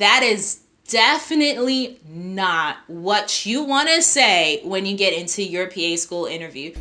That is definitely not what you want to say when you get into your PA school interview.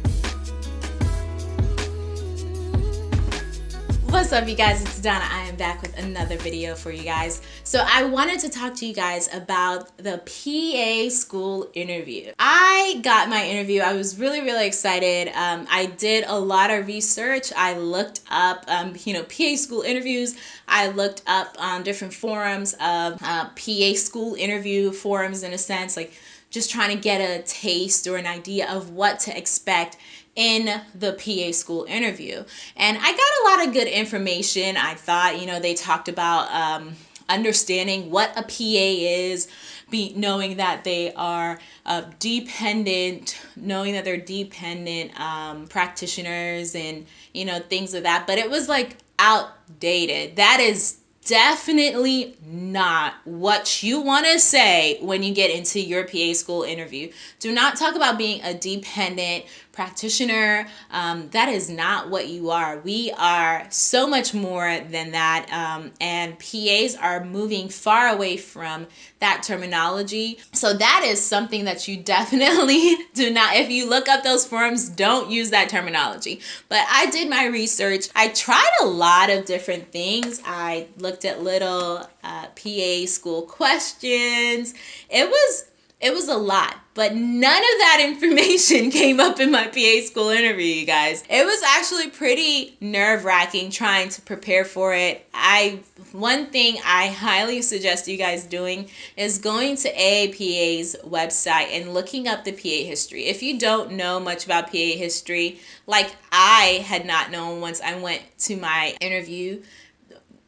What's up you guys, it's Donna. I am back with another video for you guys. So I wanted to talk to you guys about the PA school interview. I got my interview, I was really, really excited. Um, I did a lot of research. I looked up, um, you know, PA school interviews. I looked up on different forums of uh, PA school interview forums in a sense, like just trying to get a taste or an idea of what to expect in the PA school interview. And I got a lot of good information. I thought, you know, they talked about um, understanding what a PA is, be knowing that they are uh, dependent, knowing that they're dependent um, practitioners and, you know, things of that. But it was like outdated. That is definitely not what you want to say when you get into your PA school interview. Do not talk about being a dependent practitioner. Um, that is not what you are. We are so much more than that. Um, and PAs are moving far away from that terminology. So that is something that you definitely do not, if you look up those forums, don't use that terminology. But I did my research. I tried a lot of different things. I looked at little uh, PA school questions. It was it was a lot, but none of that information came up in my PA school interview, you guys. It was actually pretty nerve wracking trying to prepare for it. I one thing I highly suggest you guys doing is going to AAPA's website and looking up the PA history. If you don't know much about PA history, like I had not known once I went to my interview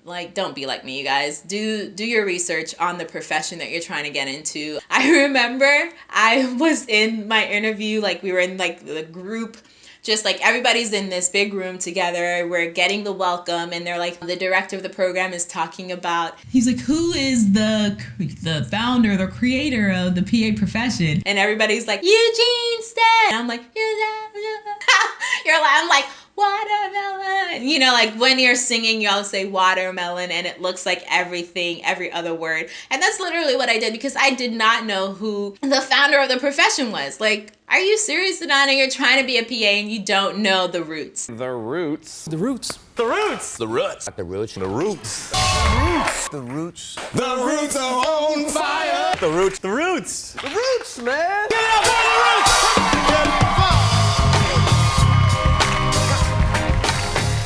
like don't be like me you guys. Do do your research on the profession that you're trying to get into. I remember i was in my interview like we were in like the group. Just like everybody's in this big room together. We're getting the welcome and they're like the director of the program is talking about he's like who is the the founder the creator of the pa profession? And everybody's like eugene Stead. and i'm like you're like i'm like watermelon. You know, like when you're singing, y'all say watermelon and it looks like everything, every other word. And that's literally what I did because I did not know who the founder of the profession was. Like, are you serious, Adana? You're trying to be a PA and you don't know the roots. The roots. The roots. The roots. The roots. Not the roots. The roots. The roots. The roots are on fire. The roots. The roots. The roots, man. Get out the roots.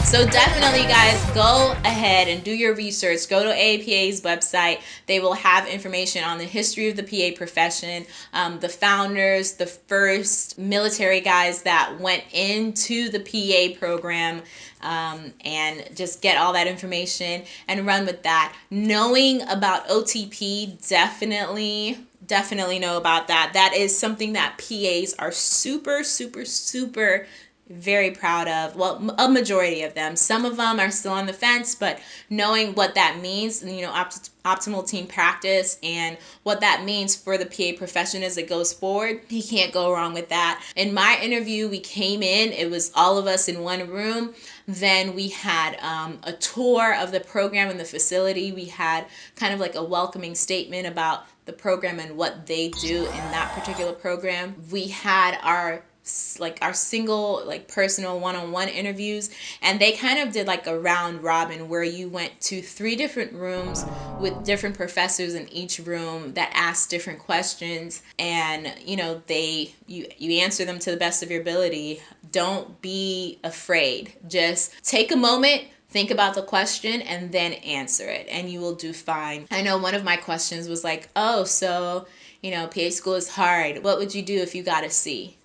So definitely guys, go ahead and do your research. Go to APA's website. They will have information on the history of the PA profession, um, the founders, the first military guys that went into the PA program, um, and just get all that information and run with that. Knowing about OTP definitely definitely know about that. That is something that PAs are super, super, super very proud of well a majority of them. Some of them are still on the fence but knowing what that means you know opt- optimal team practice and what that means for the pa profession as it goes forward he can't go wrong with that. In my interview we came in it was all of us in one room. Then we had um, a tour of the program and the facility. We had kind of like a welcoming statement about the program and what they do in that particular program. We had our like our single like personal one-on-one interviews and they kind of did like a round robin where you went to three different rooms with different professors in each room that asked different questions and you know they you you answer them to the best of your ability. Don't be afraid. Just take a moment think about the question and then answer it and you will do fine. I know one of my questions was like oh so you know pa school is hard. What would you do if you got a c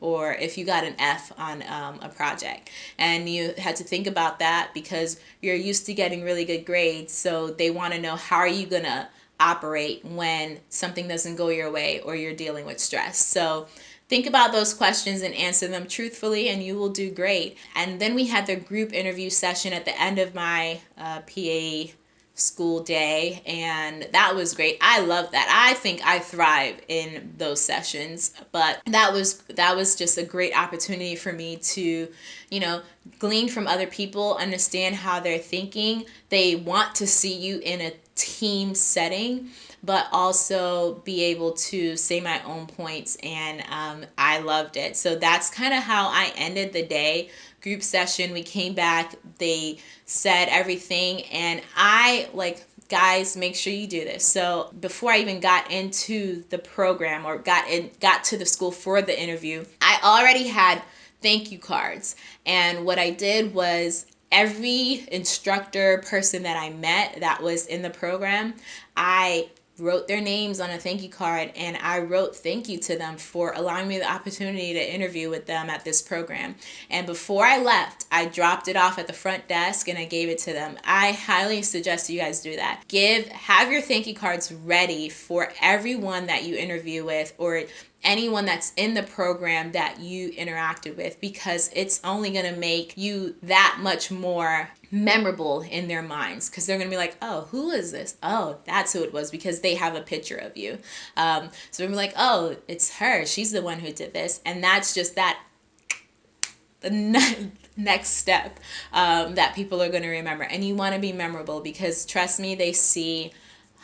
or if you got an F on um, a project. And you had to think about that because you're used to getting really good grades. So they want to know how are you going to operate when something doesn't go your way or you're dealing with stress. So think about those questions and answer them truthfully and you will do great. And then we had the group interview session at the end of my uh, PA school day and that was great. I love that. I think i thrive in those sessions but that was that was just a great opportunity for me to you know glean from other people understand how they're thinking. They want to see you in a team setting but also be able to say my own points and um, i loved it. So that's kind of how i ended the day. Group session we came back they said everything and i like guys make sure you do this. So before i even got into the program or got in got to the school for the interview i already had thank you cards. And what i did was every instructor person that i met that was in the program i wrote their names on a thank you card and I wrote thank you to them for allowing me the opportunity to interview with them at this program. And before I left, I dropped it off at the front desk and I gave it to them. I highly suggest you guys do that. Give have your thank you cards ready for everyone that you interview with or anyone that's in the program that you interacted with because it's only going to make you that much more memorable in their minds because they're going to be like, oh, who is this? Oh, that's who it was because they have a picture of you. Um, so they're like, oh, it's her. She's the one who did this. And that's just that the next step um, that people are going to remember. And you want to be memorable because trust me, they see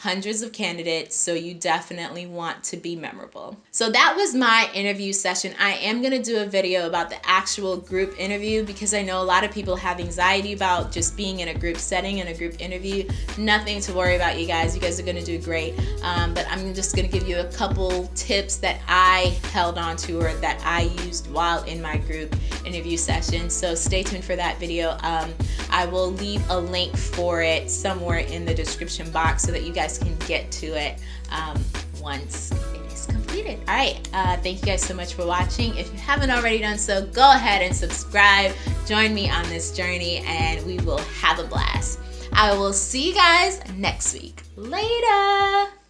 hundreds of candidates, so you definitely want to be memorable. So that was my interview session. I am gonna do a video about the actual group interview because I know a lot of people have anxiety about just being in a group setting in a group interview. Nothing to worry about, you guys. You guys are gonna do great. Um, but I'm just gonna give you a couple tips that I held on to or that I used while in my group interview session. So stay tuned for that video. Um, I will leave a link for it somewhere in the description box so that you guys guys can get to it um, once it is completed. All right, uh, thank you guys so much for watching. If you haven't already done so, go ahead and subscribe. Join me on this journey and we will have a blast. I will see you guys next week. Later.